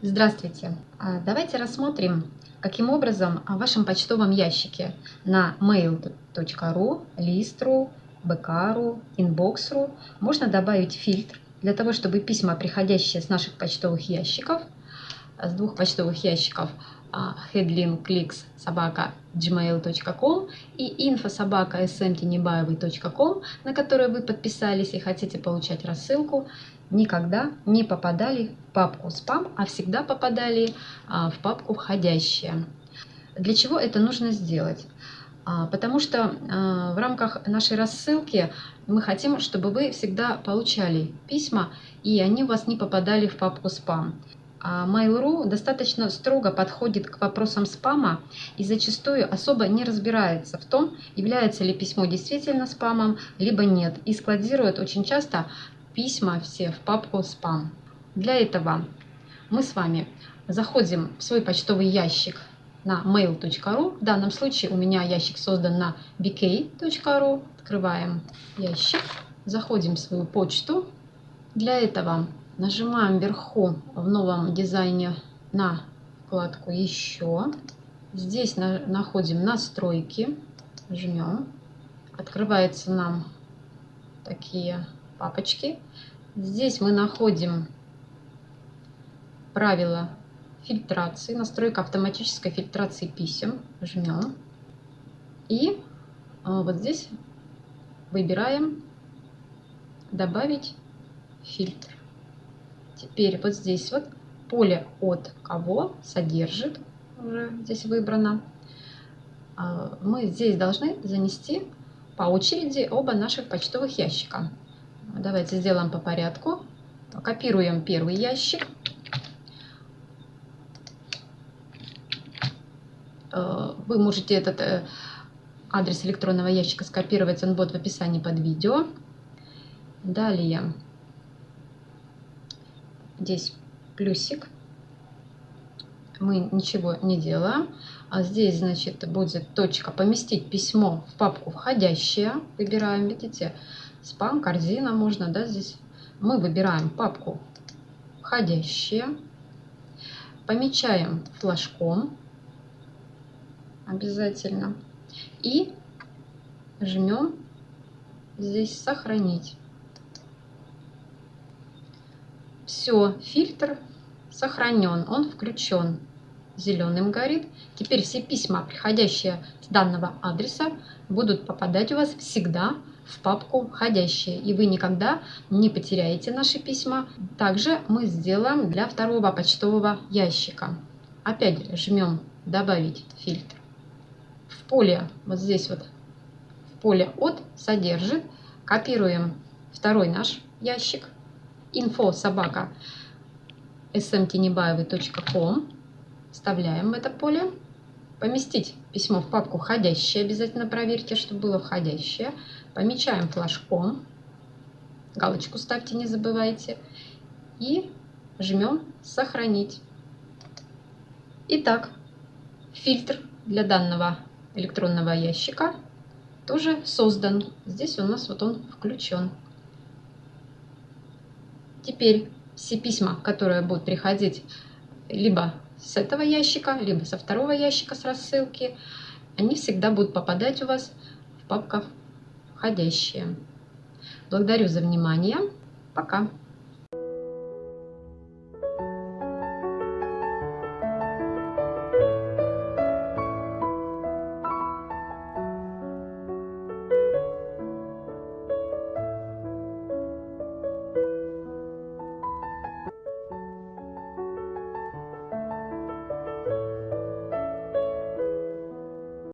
Здравствуйте! А, давайте рассмотрим, каким образом в вашем почтовом ящике на mail.ru, list.ru, bk.ru, inbox.ru можно добавить фильтр для того, чтобы письма, приходящие с наших почтовых ящиков, с двух почтовых ящиков headlinkclicks собака gmail.com и info собака smtnebаевой.com, на которые вы подписались и хотите получать рассылку, никогда не попадали в папку спам, а всегда попадали а, в папку входящие. Для чего это нужно сделать? А, потому что а, в рамках нашей рассылки мы хотим, чтобы вы всегда получали письма, и они у вас не попадали в папку спам. Mail.ru достаточно строго подходит к вопросам спама и зачастую особо не разбирается в том, является ли письмо действительно спамом, либо нет, и складирует очень часто письма все в папку спам. Для этого мы с вами заходим в свой почтовый ящик на mail.ru. В данном случае у меня ящик создан на bk.ru. Открываем ящик, заходим в свою почту. Для этого нажимаем вверху в новом дизайне на вкладку «Еще». Здесь находим «Настройки», жмем. Открывается нам такие папочки. Здесь мы находим правила фильтрации, настройка автоматической фильтрации писем. Жмем. И а, вот здесь выбираем «Добавить фильтр». Теперь вот здесь вот поле «От кого» содержит, уже здесь выбрано. А, мы здесь должны занести по очереди оба наших почтовых ящика. Давайте сделаем по порядку. Копируем первый ящик. Э, вы можете этот э, адрес электронного ящика скопировать, он будет в описании под видео. Далее здесь плюсик. Мы ничего не делаем. А здесь, значит, будет точка «Поместить письмо в папку входящее». Выбираем, видите, спам, корзина можно, да, здесь. Мы выбираем папку входящие, помечаем флажком обязательно и жмем здесь сохранить. Все, фильтр сохранен, он включен. Зеленым горит. Теперь все письма, приходящие с данного адреса, будут попадать у вас всегда в папку «Входящие», и вы никогда не потеряете наши письма. Также мы сделаем для второго почтового ящика. Опять жмем «Добавить фильтр». В поле, вот здесь вот, в поле «От» содержит, копируем второй наш ящик, info собака smtnebаевой.com, вставляем в это поле, поместить письмо в папку «Входящее», обязательно проверьте, чтобы было входящее. Помечаем флажком, галочку ставьте, не забывайте. И жмем «Сохранить». Итак, фильтр для данного электронного ящика тоже создан. Здесь у нас вот он включен. Теперь все письма, которые будут приходить либо с этого ящика, либо со второго ящика с рассылки, они всегда будут попадать у вас в папках входящие. Благодарю за внимание. Пока.